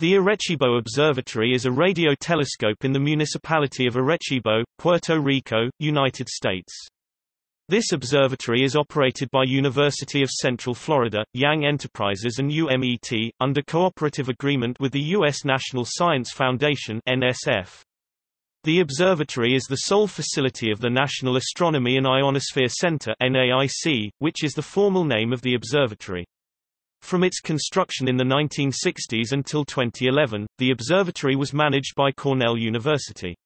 The Arecibo Observatory is a radio telescope in the municipality of Arecibo, Puerto Rico, United States. This observatory is operated by University of Central Florida, Yang Enterprises and UMET, under cooperative agreement with the U.S. National Science Foundation NSF. The observatory is the sole facility of the National Astronomy and Ionosphere Center NAIC, which is the formal name of the observatory. From its construction in the 1960s until 2011, the observatory was managed by Cornell University.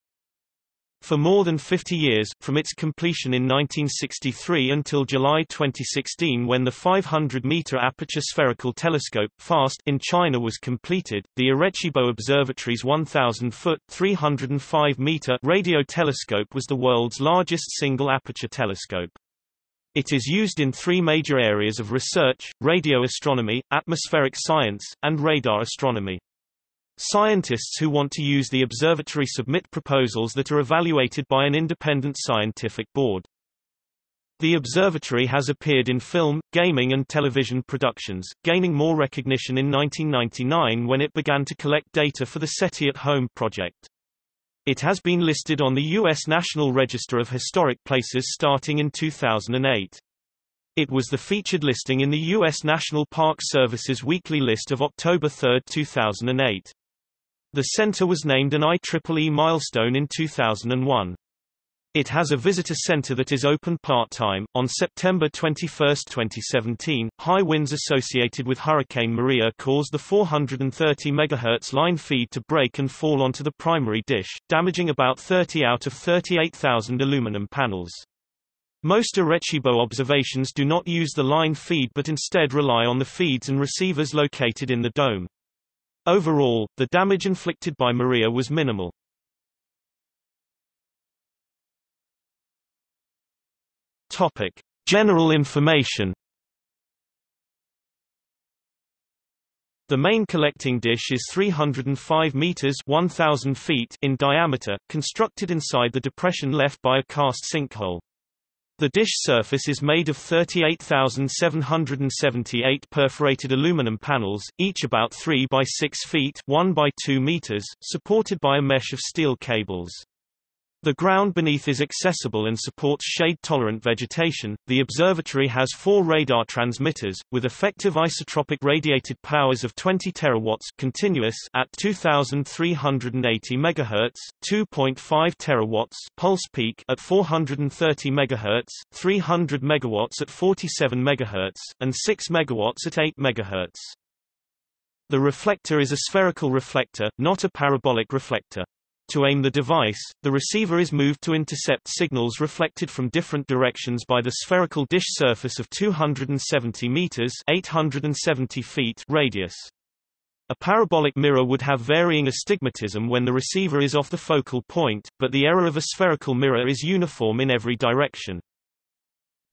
For more than 50 years, from its completion in 1963 until July 2016 when the 500-meter aperture spherical telescope FAST in China was completed, the Arecibo Observatory's 1,000-foot (305-meter) radio telescope was the world's largest single-aperture telescope. It is used in three major areas of research, radio astronomy, atmospheric science, and radar astronomy. Scientists who want to use the observatory submit proposals that are evaluated by an independent scientific board. The observatory has appeared in film, gaming and television productions, gaining more recognition in 1999 when it began to collect data for the SETI at Home project. It has been listed on the U.S. National Register of Historic Places starting in 2008. It was the featured listing in the U.S. National Park Service's weekly list of October 3, 2008. The center was named an IEEE milestone in 2001. It has a visitor center that is open part-time. On September 21, 2017, high winds associated with Hurricane Maria caused the 430 MHz line feed to break and fall onto the primary dish, damaging about 30 out of 38,000 aluminum panels. Most Arecibo observations do not use the line feed but instead rely on the feeds and receivers located in the dome. Overall, the damage inflicted by Maria was minimal. Topic: General information. The main collecting dish is 305 meters 1000 feet in diameter, constructed inside the depression left by a karst sinkhole. The dish surface is made of 38,778 perforated aluminum panels, each about 3 by 6 feet 1 by 2 meters, supported by a mesh of steel cables. The ground beneath is accessible and supports shade-tolerant vegetation. The observatory has four radar transmitters, with effective isotropic radiated powers of 20 terawatts continuous at 2,380 MHz, 2.5 terawatts pulse peak at 430 MHz, 300 megawatts at 47 MHz, and 6 megawatts at 8 MHz. The reflector is a spherical reflector, not a parabolic reflector. To aim the device, the receiver is moved to intercept signals reflected from different directions by the spherical dish surface of 270 meters 870 feet radius. A parabolic mirror would have varying astigmatism when the receiver is off the focal point, but the error of a spherical mirror is uniform in every direction.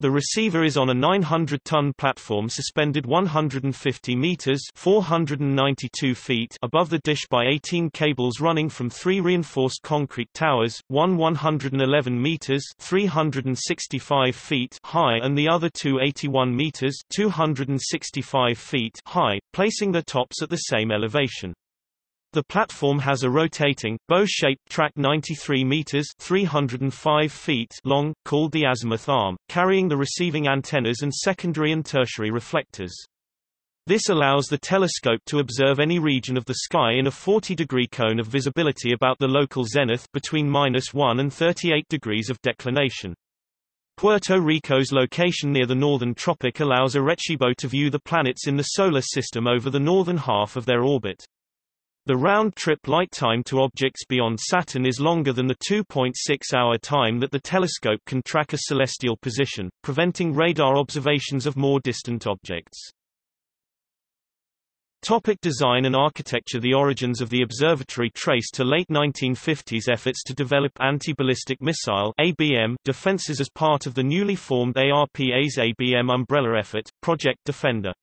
The receiver is on a 900-ton platform suspended 150 meters (492 feet) above the dish by 18 cables running from three reinforced concrete towers, one 111 meters (365 feet) high and the other two 81 meters (265 feet) high, placing their tops at the same elevation. The platform has a rotating, bow-shaped track 93 meters 305 feet long, called the azimuth arm, carrying the receiving antennas and secondary and tertiary reflectors. This allows the telescope to observe any region of the sky in a 40-degree cone of visibility about the local zenith between minus 1 and 38 degrees of declination. Puerto Rico's location near the northern tropic allows Arecibo to view the planets in the Solar System over the northern half of their orbit. The round-trip light time to objects beyond Saturn is longer than the 2.6-hour time that the telescope can track a celestial position, preventing radar observations of more distant objects. Topic design and architecture The origins of the observatory trace to late 1950s efforts to develop anti-ballistic missile ABM defenses as part of the newly formed ARPA's ABM umbrella effort, Project Defender.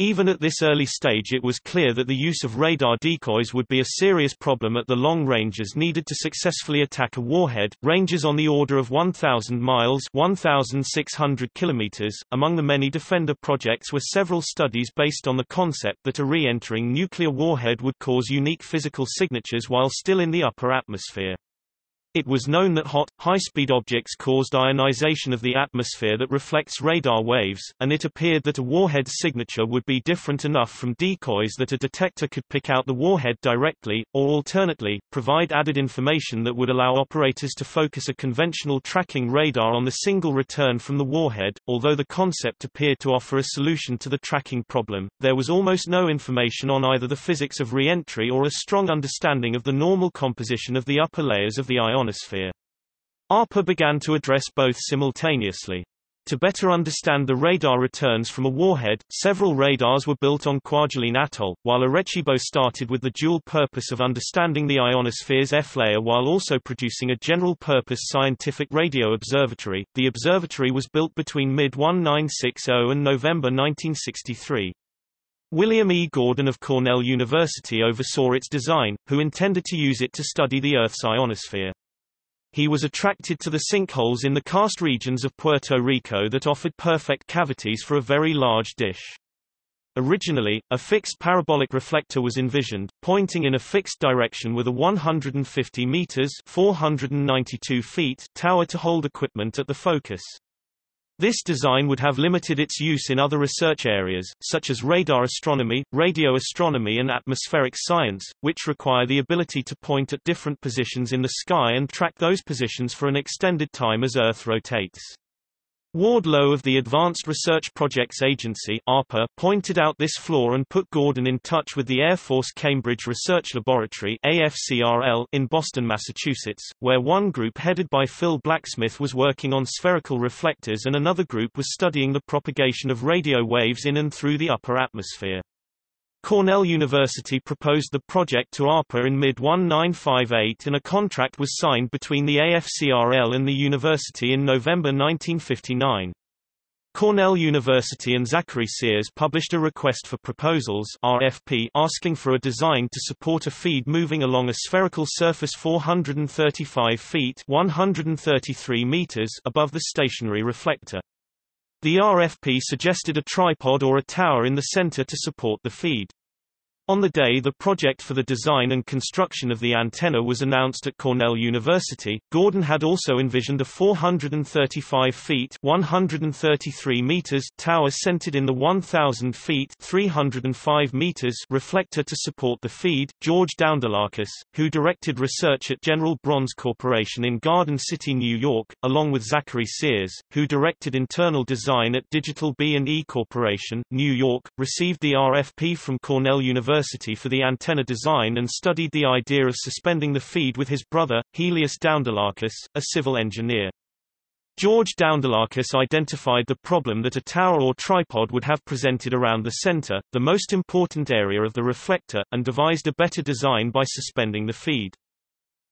Even at this early stage it was clear that the use of radar decoys would be a serious problem at the long ranges needed to successfully attack a warhead, ranges on the order of 1,000 miles 1,600 kilometers. .Among the many Defender projects were several studies based on the concept that a re-entering nuclear warhead would cause unique physical signatures while still in the upper atmosphere. It was known that hot, high-speed objects caused ionization of the atmosphere that reflects radar waves, and it appeared that a warhead's signature would be different enough from decoys that a detector could pick out the warhead directly, or alternately, provide added information that would allow operators to focus a conventional tracking radar on the single return from the warhead. Although the concept appeared to offer a solution to the tracking problem, there was almost no information on either the physics of re-entry or a strong understanding of the normal composition of the upper layers of the ion ionosphere. ARPA began to address both simultaneously. To better understand the radar returns from a warhead, several radars were built on Kwajalein Atoll, while Arecibo started with the dual purpose of understanding the ionosphere's F-layer while also producing a general-purpose scientific radio observatory. The observatory was built between mid-1960 and November 1963. William E. Gordon of Cornell University oversaw its design, who intended to use it to study the Earth's ionosphere. He was attracted to the sinkholes in the karst regions of Puerto Rico that offered perfect cavities for a very large dish. Originally, a fixed parabolic reflector was envisioned, pointing in a fixed direction with a 150 meters 492 feet tower to hold equipment at the focus. This design would have limited its use in other research areas, such as radar astronomy, radio astronomy and atmospheric science, which require the ability to point at different positions in the sky and track those positions for an extended time as Earth rotates. Ward Low of the Advanced Research Projects Agency ARPA pointed out this flaw and put Gordon in touch with the Air Force Cambridge Research Laboratory AFCRL in Boston, Massachusetts, where one group headed by Phil Blacksmith was working on spherical reflectors and another group was studying the propagation of radio waves in and through the upper atmosphere. Cornell University proposed the project to ARPA in mid-1958 and a contract was signed between the AFCRL and the university in November 1959. Cornell University and Zachary Sears published a request for proposals RFP asking for a design to support a feed moving along a spherical surface 435 feet 133 meters above the stationary reflector. The RFP suggested a tripod or a tower in the center to support the feed. On the day the project for the design and construction of the antenna was announced at Cornell University, Gordon had also envisioned a 435 feet 133 meters tower centered in the 1000 feet 305 meters reflector to support the feed. George Doundoulakis, who directed research at General Bronze Corporation in Garden City, New York, along with Zachary Sears, who directed internal design at Digital B&E Corporation, New York, received the RFP from Cornell University University for the antenna design and studied the idea of suspending the feed with his brother, Helias Doundoulakis, a civil engineer. George Doundoulakis identified the problem that a tower or tripod would have presented around the center, the most important area of the reflector, and devised a better design by suspending the feed.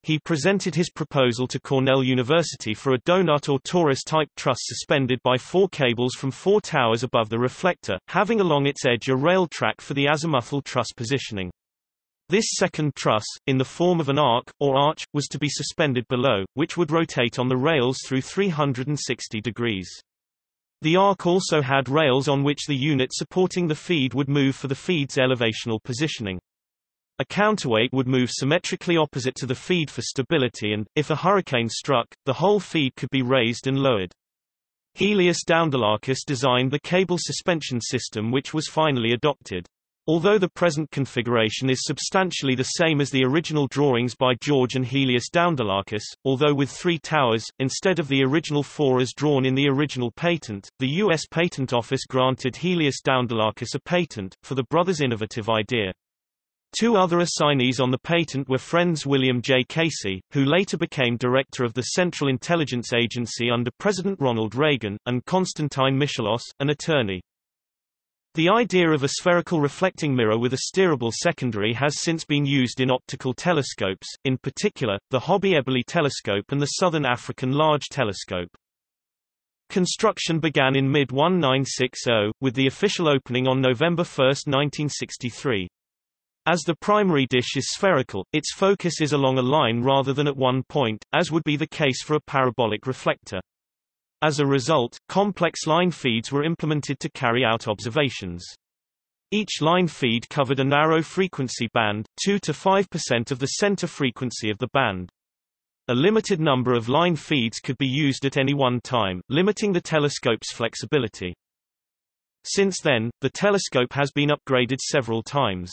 He presented his proposal to Cornell University for a donut or torus-type truss suspended by four cables from four towers above the reflector, having along its edge a rail track for the azimuthal truss positioning. This second truss, in the form of an arc, or arch, was to be suspended below, which would rotate on the rails through 360 degrees. The arc also had rails on which the unit supporting the feed would move for the feed's elevational positioning. A counterweight would move symmetrically opposite to the feed for stability and, if a hurricane struck, the whole feed could be raised and lowered. Helias Doundoulakis designed the cable suspension system which was finally adopted. Although the present configuration is substantially the same as the original drawings by George and Helias Doundoulakis, although with three towers, instead of the original four as drawn in the original patent, the U.S. Patent Office granted Helias Doundoulakis a patent, for the brothers' innovative idea. Two other assignees on the patent were friends William J. Casey, who later became director of the Central Intelligence Agency under President Ronald Reagan, and Konstantin Michalos, an attorney. The idea of a spherical reflecting mirror with a steerable secondary has since been used in optical telescopes, in particular, the Hobby Eberly telescope and the Southern African Large Telescope. Construction began in mid-1960, with the official opening on November 1, 1963. As the primary dish is spherical, its focus is along a line rather than at one point, as would be the case for a parabolic reflector. As a result, complex line feeds were implemented to carry out observations. Each line feed covered a narrow frequency band, 2 to 5% of the center frequency of the band. A limited number of line feeds could be used at any one time, limiting the telescope's flexibility. Since then, the telescope has been upgraded several times.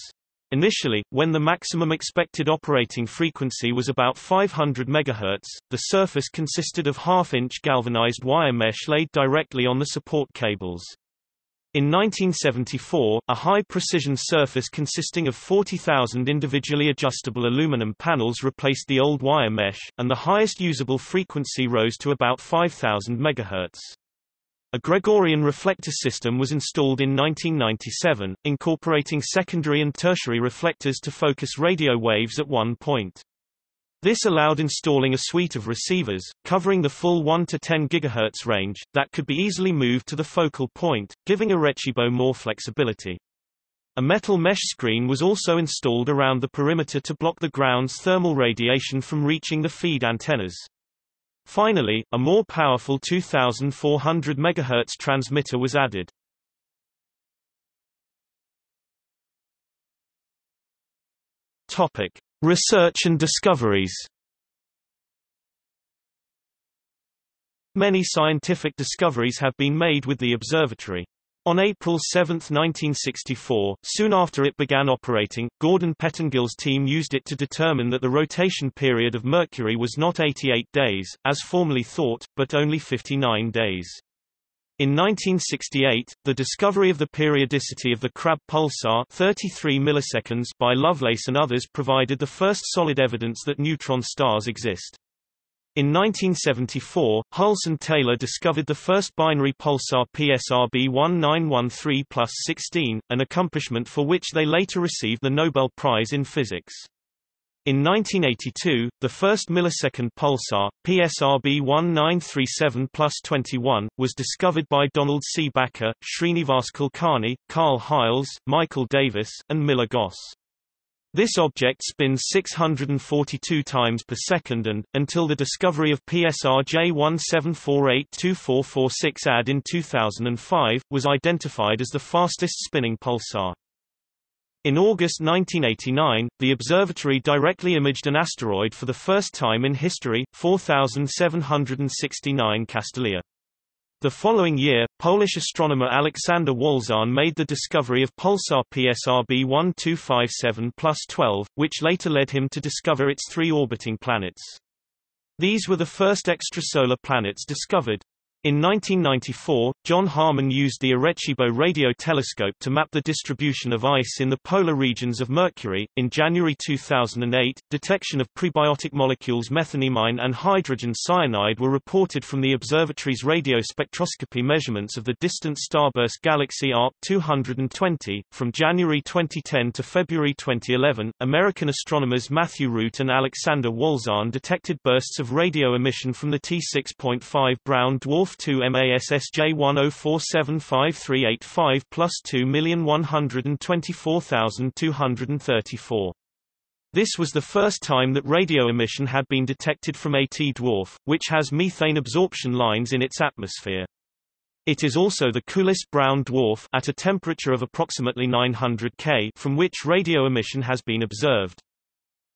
Initially, when the maximum expected operating frequency was about 500 MHz, the surface consisted of half-inch galvanized wire mesh laid directly on the support cables. In 1974, a high-precision surface consisting of 40,000 individually adjustable aluminum panels replaced the old wire mesh, and the highest usable frequency rose to about 5,000 MHz. A Gregorian reflector system was installed in 1997, incorporating secondary and tertiary reflectors to focus radio waves at one point. This allowed installing a suite of receivers, covering the full 1 to 10 GHz range, that could be easily moved to the focal point, giving Arecibo more flexibility. A metal mesh screen was also installed around the perimeter to block the ground's thermal radiation from reaching the feed antennas. Finally, a more powerful 2400 MHz transmitter was added. Topic: Research and discoveries Many scientific discoveries have been made with the observatory. On April 7, 1964, soon after it began operating, Gordon Pettengill's team used it to determine that the rotation period of Mercury was not 88 days, as formerly thought, but only 59 days. In 1968, the discovery of the periodicity of the Crab pulsar 33 milliseconds by Lovelace and others provided the first solid evidence that neutron stars exist. In 1974, Hulse and Taylor discovered the first binary pulsar PSRB 1913 plus 16, an accomplishment for which they later received the Nobel Prize in Physics. In 1982, the first millisecond pulsar, PSRB 1937 plus 21, was discovered by Donald C. Backer, Srinivas Kulkarni, Carl Heiles, Michael Davis, and Miller Goss. This object spins 642 times per second and, until the discovery of PSR J17482446 AD in 2005, was identified as the fastest spinning pulsar. In August 1989, the observatory directly imaged an asteroid for the first time in history, 4769 Castalia. The following year, Polish astronomer Aleksander Wolszczan made the discovery of pulsar PSRB 1257 12, which later led him to discover its three orbiting planets. These were the first extrasolar planets discovered. In 1994, John Harmon used the Arecibo radio telescope to map the distribution of ice in the polar regions of Mercury. In January 2008, detection of prebiotic molecules methanimine and hydrogen cyanide were reported from the observatory's radio spectroscopy measurements of the distant starburst galaxy Arp 220. From January 2010 to February 2011, American astronomers Matthew Route and Alexander Wolszczan detected bursts of radio emission from the T6.5 brown dwarf 2 MASSJ 10475385 plus 2,124,234. This was the first time that radio emission had been detected from a T-dwarf, which has methane absorption lines in its atmosphere. It is also the coolest brown dwarf at a temperature of approximately 900 K from which radio emission has been observed.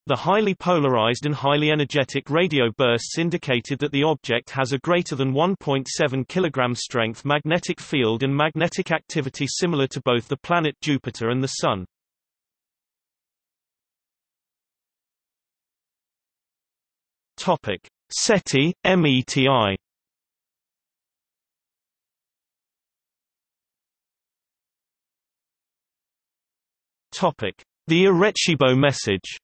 The highly polarized and highly energetic radio bursts indicated that the object has a greater than 1.7 kg strength magnetic field and magnetic activity similar to both the planet Jupiter and the Sun. Topic: SETI, METI. Topic: The Arecibo message.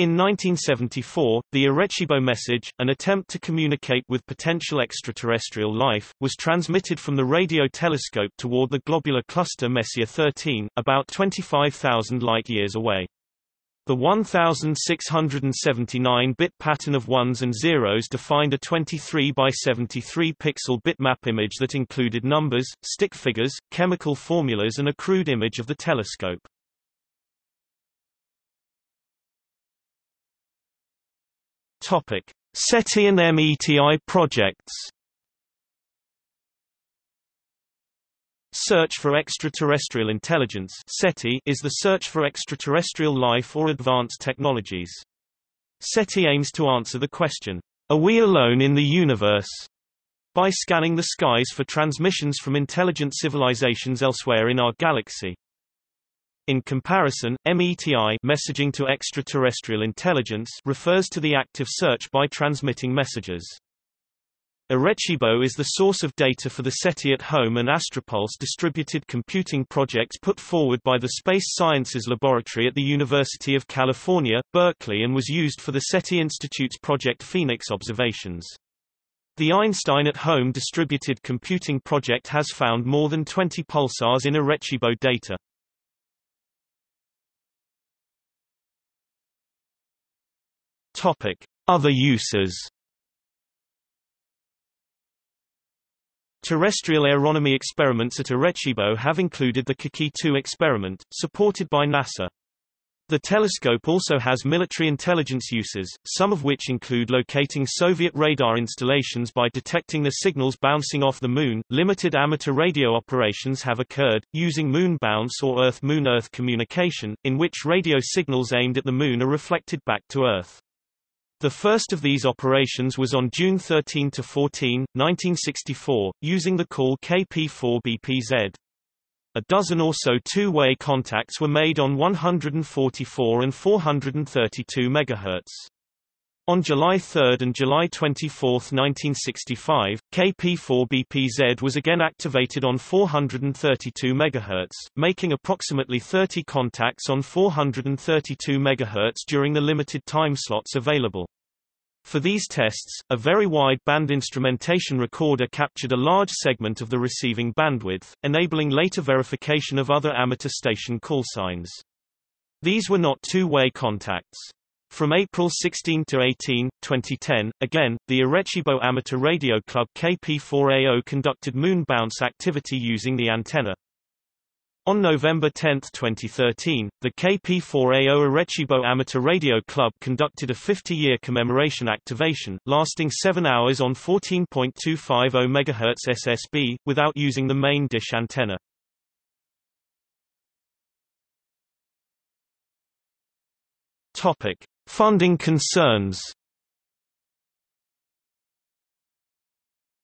In 1974, the Arecibo message, an attempt to communicate with potential extraterrestrial life, was transmitted from the radio telescope toward the globular cluster Messier 13, about 25,000 light-years away. The 1679-bit pattern of ones and zeros defined a 23 by 73 pixel bitmap image that included numbers, stick figures, chemical formulas and a crude image of the telescope. Topic: SETI and METI projects. Search for Extraterrestrial Intelligence SETI is the search for extraterrestrial life or advanced technologies. SETI aims to answer the question, Are we alone in the universe? by scanning the skies for transmissions from intelligent civilizations elsewhere in our galaxy. In comparison, METI messaging to extraterrestrial intelligence refers to the active search by transmitting messages. Arecibo is the source of data for the SETI at Home and Astropulse distributed computing projects put forward by the Space Sciences Laboratory at the University of California, Berkeley and was used for the SETI Institute's Project Phoenix observations. The Einstein at Home distributed computing project has found more than 20 pulsars in Arecibo data. Topic: Other uses. Terrestrial aeronomy experiments at Arecibo have included the Coqui-2 experiment, supported by NASA. The telescope also has military intelligence uses, some of which include locating Soviet radar installations by detecting the signals bouncing off the Moon. Limited amateur radio operations have occurred, using moon bounce or Earth-Moon-Earth communication, in which radio signals aimed at the Moon are reflected back to Earth. The first of these operations was on June 13–14, 1964, using the call KP4BPZ. A dozen or so two-way contacts were made on 144 and 432 MHz. On July 3 and July 24, 1965, KP4BPZ was again activated on 432 MHz, making approximately 30 contacts on 432 MHz during the limited time slots available. For these tests, a very wide band instrumentation recorder captured a large segment of the receiving bandwidth, enabling later verification of other amateur station call signs. These were not two-way contacts. From April 16 to 18, 2010, again, the Arecibo Amateur Radio Club KP4AO conducted moon bounce activity using the antenna. On November 10, 2013, the KP4AO Arecibo Amateur Radio Club conducted a 50-year commemoration activation, lasting 7 hours on 14.250 MHz SSB, without using the main dish antenna. Topic. Funding concerns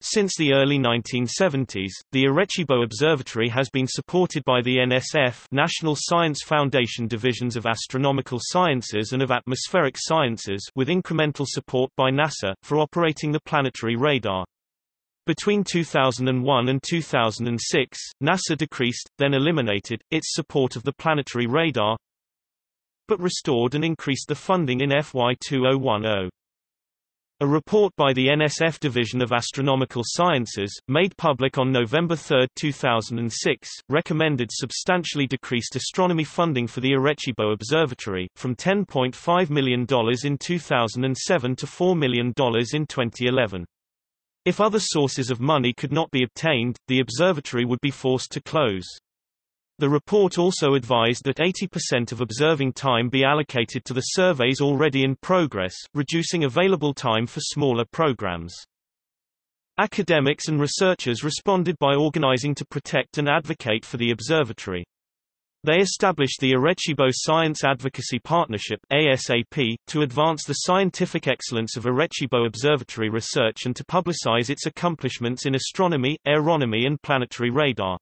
Since the early 1970s, the Arecibo Observatory has been supported by the NSF National Science Foundation divisions of Astronomical Sciences and of Atmospheric Sciences with incremental support by NASA, for operating the planetary radar. Between 2001 and 2006, NASA decreased, then eliminated, its support of the planetary radar, but restored and increased the funding in FY 2010. A report by the NSF Division of Astronomical Sciences, made public on November 3, 2006, recommended substantially decreased astronomy funding for the Arecibo Observatory, from $10.5 million in 2007 to $4 million in 2011. If other sources of money could not be obtained, the observatory would be forced to close. The report also advised that 80% of observing time be allocated to the surveys already in progress, reducing available time for smaller programs. Academics and researchers responded by organizing to protect and advocate for the observatory. They established the Arecibo Science Advocacy Partnership ASAP, to advance the scientific excellence of Arecibo Observatory research and to publicize its accomplishments in astronomy, aeronomy and planetary radar.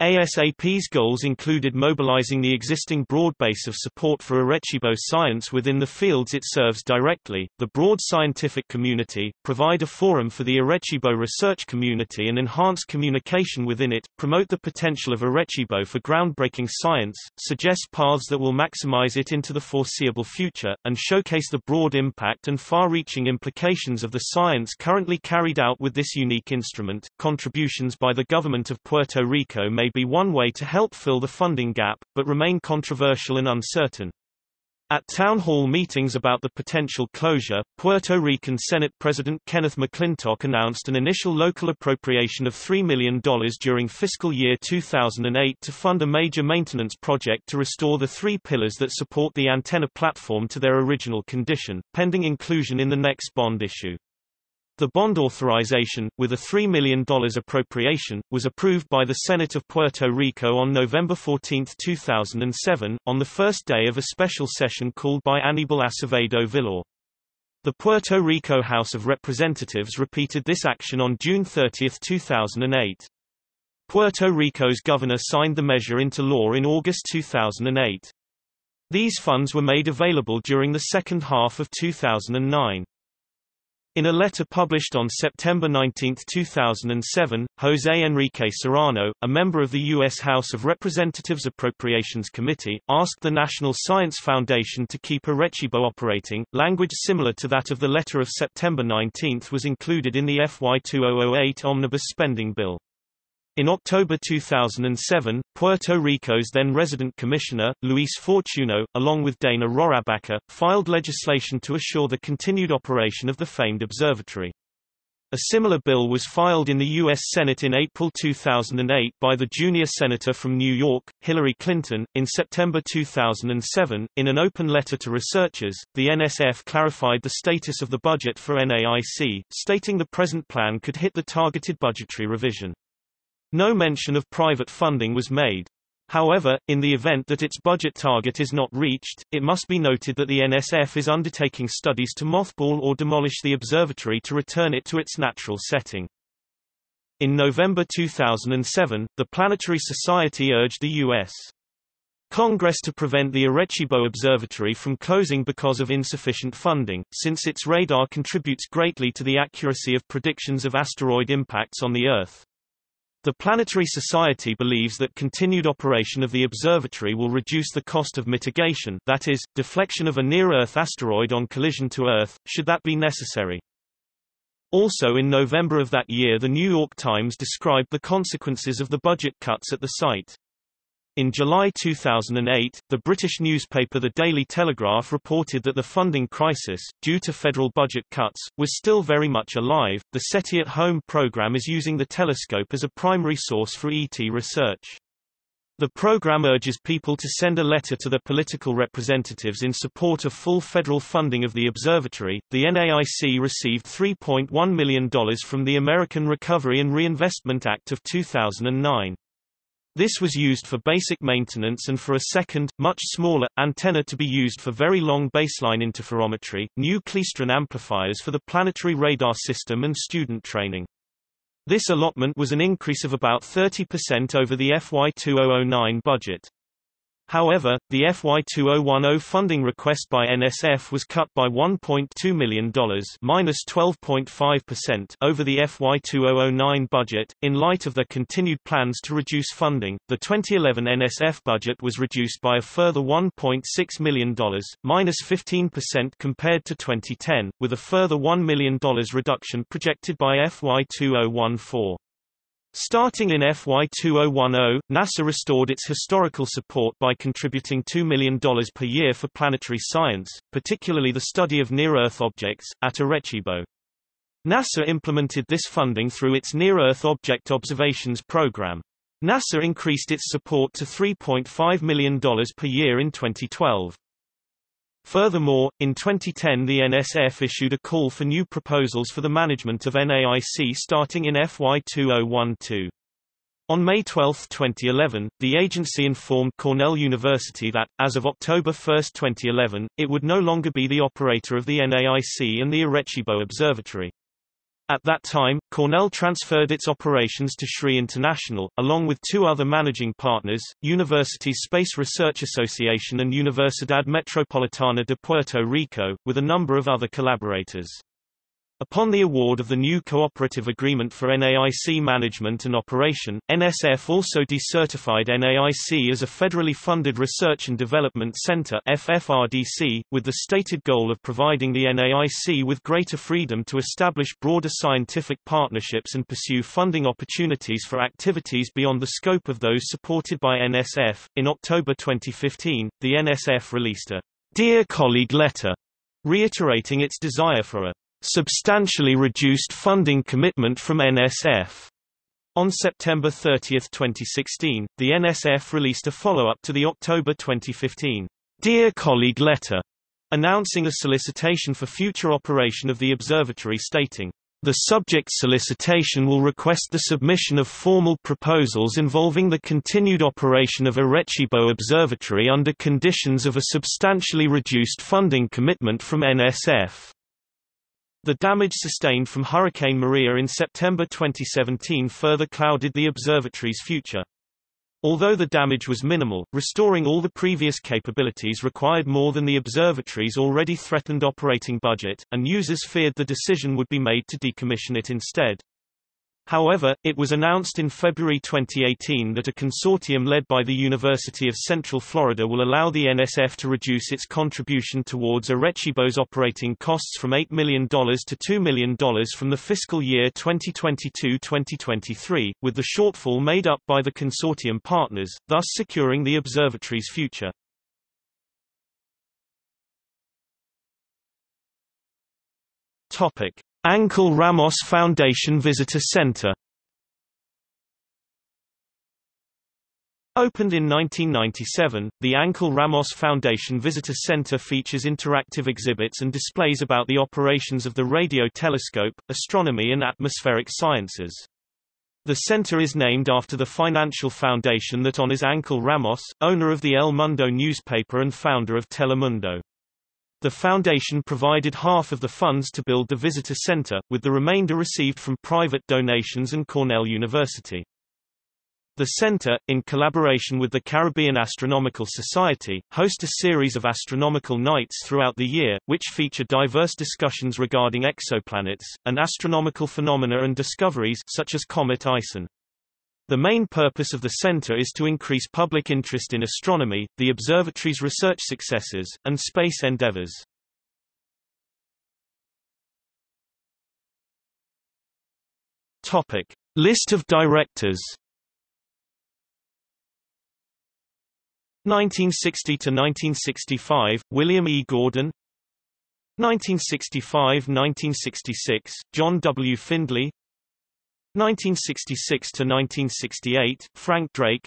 ASAP's goals included mobilizing the existing broad base of support for Arecibo science within the fields it serves directly, the broad scientific community, provide a forum for the Arecibo research community and enhance communication within it, promote the potential of Arecibo for groundbreaking science, suggest paths that will maximize it into the foreseeable future, and showcase the broad impact and far-reaching implications of the science currently carried out with this unique instrument. Contributions by the government of Puerto Rico may be one way to help fill the funding gap, but remain controversial and uncertain. At town hall meetings about the potential closure, Puerto Rican Senate President Kenneth McClintock announced an initial local appropriation of $3 million during fiscal year 2008 to fund a major maintenance project to restore the three pillars that support the antenna platform to their original condition, pending inclusion in the next bond issue. The bond authorization, with a $3 million appropriation, was approved by the Senate of Puerto Rico on November 14, 2007, on the first day of a special session called by Aníbal Acevedo Vilá. The Puerto Rico House of Representatives repeated this action on June 30, 2008. Puerto Rico's governor signed the measure into law in August 2008. These funds were made available during the second half of 2009. In a letter published on September 19, 2007, José Enrique Serrano, a member of the U.S. House of Representatives Appropriations Committee, asked the National Science Foundation to keep Arecibo operating. Language similar to that of the letter of September 19 was included in the FY 2008 Omnibus Spending Bill. In October 2007, Puerto Rico's then resident commissioner, Luis Fortuno, along with Dana Rohrabacher, filed legislation to assure the continued operation of the famed observatory. A similar bill was filed in the U.S. Senate in April 2008 by the junior senator from New York, Hillary Clinton. In September 2007, in an open letter to researchers, the NSF clarified the status of the budget for NAIC, stating the present plan could hit the targeted budgetary revision. No mention of private funding was made. However, in the event that its budget target is not reached, it must be noted that the NSF is undertaking studies to mothball or demolish the observatory to return it to its natural setting. In November 2007, the Planetary Society urged the U.S. Congress to prevent the Arecibo Observatory from closing because of insufficient funding, since its radar contributes greatly to the accuracy of predictions of asteroid impacts on the Earth. The Planetary Society believes that continued operation of the observatory will reduce the cost of mitigation that is, deflection of a near-Earth asteroid on collision to Earth, should that be necessary. Also in November of that year The New York Times described the consequences of the budget cuts at the site. In July 2008, the British newspaper The Daily Telegraph reported that the funding crisis, due to federal budget cuts, was still very much alive. The SETI at Home program is using the telescope as a primary source for ET research. The program urges people to send a letter to their political representatives in support of full federal funding of the observatory. The NAIC received $3.1 million from the American Recovery and Reinvestment Act of 2009. This was used for basic maintenance and for a second, much smaller, antenna to be used for very long baseline interferometry, new klystron amplifiers for the planetary radar system and student training. This allotment was an increase of about 30% over the FY 2009 budget. However, the FY2010 funding request by NSF was cut by $1.2 million minus 12.5% over the FY2009 budget. In light of their continued plans to reduce funding, the 2011 NSF budget was reduced by a further $1.6 million minus 15% compared to 2010, with a further $1 million reduction projected by FY2014. Starting in FY 2010, NASA restored its historical support by contributing $2 million per year for planetary science, particularly the study of near-Earth objects, at Arecibo. NASA implemented this funding through its Near-Earth Object Observations Program. NASA increased its support to $3.5 million per year in 2012. Furthermore, in 2010 the NSF issued a call for new proposals for the management of NAIC starting in FY 2012. On May 12, 2011, the agency informed Cornell University that, as of October 1, 2011, it would no longer be the operator of the NAIC and the Arecibo Observatory. At that time, Cornell transferred its operations to SRI International, along with two other managing partners, University Space Research Association and Universidad Metropolitana de Puerto Rico, with a number of other collaborators. Upon the award of the new cooperative agreement for NAIC management and operation, NSF also decertified NAIC as a federally funded research and development center FFRDC, with the stated goal of providing the NAIC with greater freedom to establish broader scientific partnerships and pursue funding opportunities for activities beyond the scope of those supported by NSF. In October 2015, the NSF released a Dear Colleague letter, reiterating its desire for a substantially reduced funding commitment from NSF. On September 30, 2016, the NSF released a follow-up to the October 2015 Dear Colleague letter, announcing a solicitation for future operation of the observatory stating, the subject solicitation will request the submission of formal proposals involving the continued operation of Arecibo Observatory under conditions of a substantially reduced funding commitment from NSF. The damage sustained from Hurricane Maria in September 2017 further clouded the observatory's future. Although the damage was minimal, restoring all the previous capabilities required more than the observatory's already threatened operating budget, and users feared the decision would be made to decommission it instead. However, it was announced in February 2018 that a consortium led by the University of Central Florida will allow the NSF to reduce its contribution towards Arecibo's operating costs from $8 million to $2 million from the fiscal year 2022-2023, with the shortfall made up by the consortium partners, thus securing the observatory's future. Topic. Ángel Ramos Foundation Visitor Center Opened in 1997, the Ángel Ramos Foundation Visitor Center features interactive exhibits and displays about the operations of the radio telescope, astronomy and atmospheric sciences. The center is named after the financial foundation that honors Ángel Ramos, owner of the El Mundo newspaper and founder of Telemundo. The foundation provided half of the funds to build the visitor center, with the remainder received from private donations and Cornell University. The center, in collaboration with the Caribbean Astronomical Society, hosts a series of astronomical nights throughout the year, which feature diverse discussions regarding exoplanets, and astronomical phenomena and discoveries such as Comet Ison. The main purpose of the center is to increase public interest in astronomy, the observatory's research successes, and space endeavors. Topic: List of directors. 1960 to 1965, William E. Gordon. 1965–1966, John W. Findley 1966 to 1968, Frank Drake.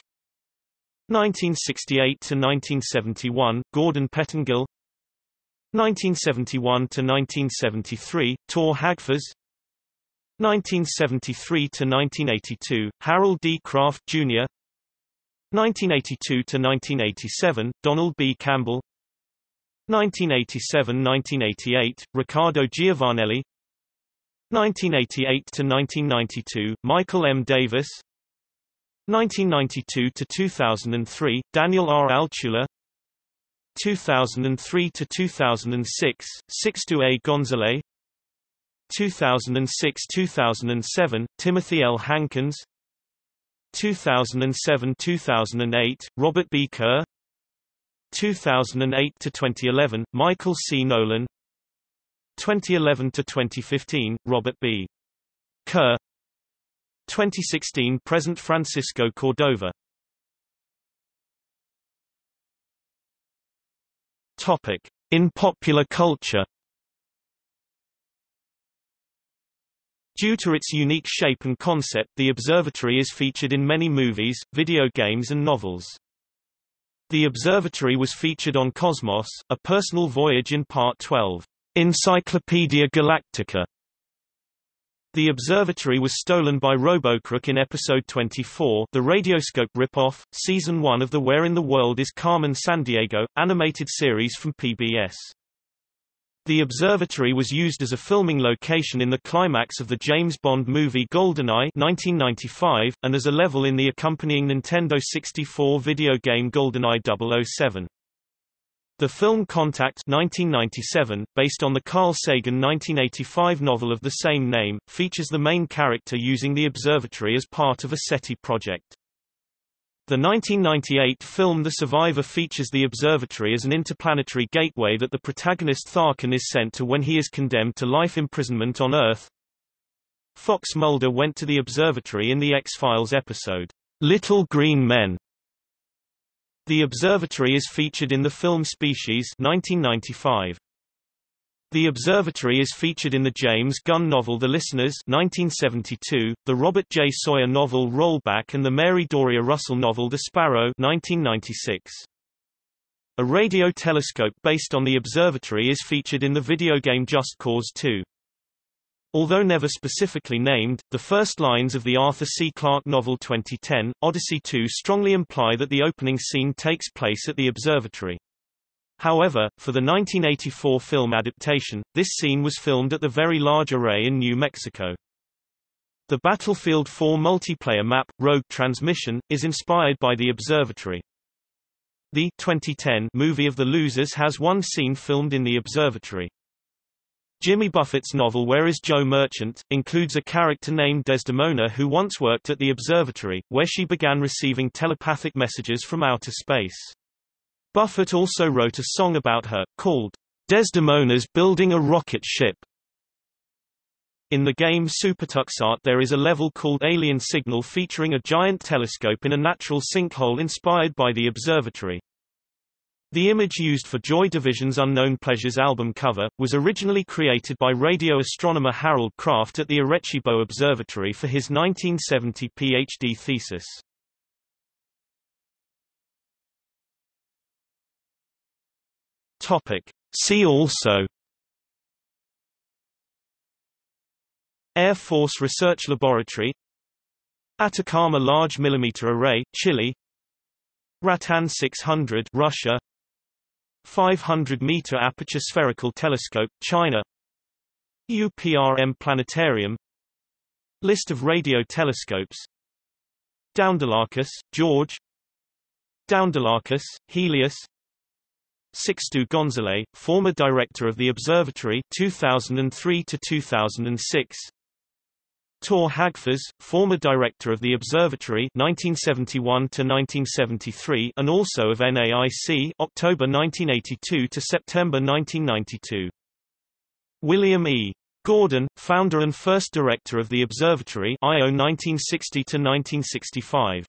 1968 to 1971, Gordon Pettengill. 1971 to 1973, Tor Hagfors. 1973 to 1982, Harold D. Craft, Jr. 1982 to 1987, Donald B. Campbell. 1987–1988, Riccardo Giovanelli 1988 to 1992, Michael M. Davis. 1992 to 2003, Daniel R. Altshuler. 2003 to 2006, Sixto A. Gonzalez. 2006-2007, Timothy L. Hankins 2007-2008, Robert B. Kerr 2008-2011, Michael C. Nolan 2011 to 2015, Robert B. Kerr. 2016 present Francisco Cordova. Topic: In popular culture. Due to its unique shape and concept the observatory is featured in many movies, video games and novels. The observatory was featured on Cosmos, A Personal Voyage in Part 12. Encyclopaedia Galactica the observatory was stolen by Robocrook in episode 24 the Radioscope ripoff, season 1 of the Where in the World is Carmen Sandiego, animated series from PBS. The observatory was used as a filming location in the climax of the James Bond movie GoldenEye 1995, and as a level in the accompanying Nintendo 64 video game GoldenEye 007. The film Contact 1997, based on the Carl Sagan 1985 novel of the same name, features the main character using the observatory as part of a SETI project. The 1998 film The Survivor features the observatory as an interplanetary gateway that the protagonist Tharkin is sent to when he is condemned to life imprisonment on Earth. Fox Mulder went to the observatory in the X-Files episode, Little Green Men, The observatory is featured in the film Species 1995. The observatory is featured in the James Gunn novel The Listeners 1972, the Robert J. Sawyer novel Rollback and the Mary Doria Russell novel The Sparrow 1996. A radio telescope based on the observatory is featured in the video game Just Cause 2. Although never specifically named, the first lines of the Arthur C. Clarke novel 2010, Odyssey 2 strongly imply that the opening scene takes place at the observatory. However, for the 1984 film adaptation, this scene was filmed at the Very Large Array in New Mexico. The Battlefield 4 multiplayer map, Rogue Transmission, is inspired by the observatory. The 2010 movie of The Losers has one scene filmed in the observatory. Jimmy Buffett's novel Where is Joe Merchant? includes a character named Desdemona who once worked at the observatory, where she began receiving telepathic messages from outer space. Buffett also wrote a song about her, called Desdemona's Building a Rocket Ship. In the game SuperTuxKart there is a level called Alien Signal featuring a giant telescope in a natural sinkhole inspired by the observatory. The image used for Joy Division's Unknown Pleasures album cover, was originally created by radio astronomer Harold Craft at the Arecibo Observatory for his 1970 PhD thesis. Topic. See also Air Force Research Laboratory Atacama Large Millimeter Array, Chile Ratan 600 Russia 500-meter aperture spherical telescope, China. UPRM Planetarium. List of radio telescopes. Doundoulakis, George. Doundoulakis, Helias. Sixto Gonzalez, former director of the observatory 2003 to 2006. Tor Hagfors, former director of the observatory 1971 to 1973 and also of NAIC October 1982 to September 1992. William E. Gordon, founder and first director of the observatory IO 1960 to 1965.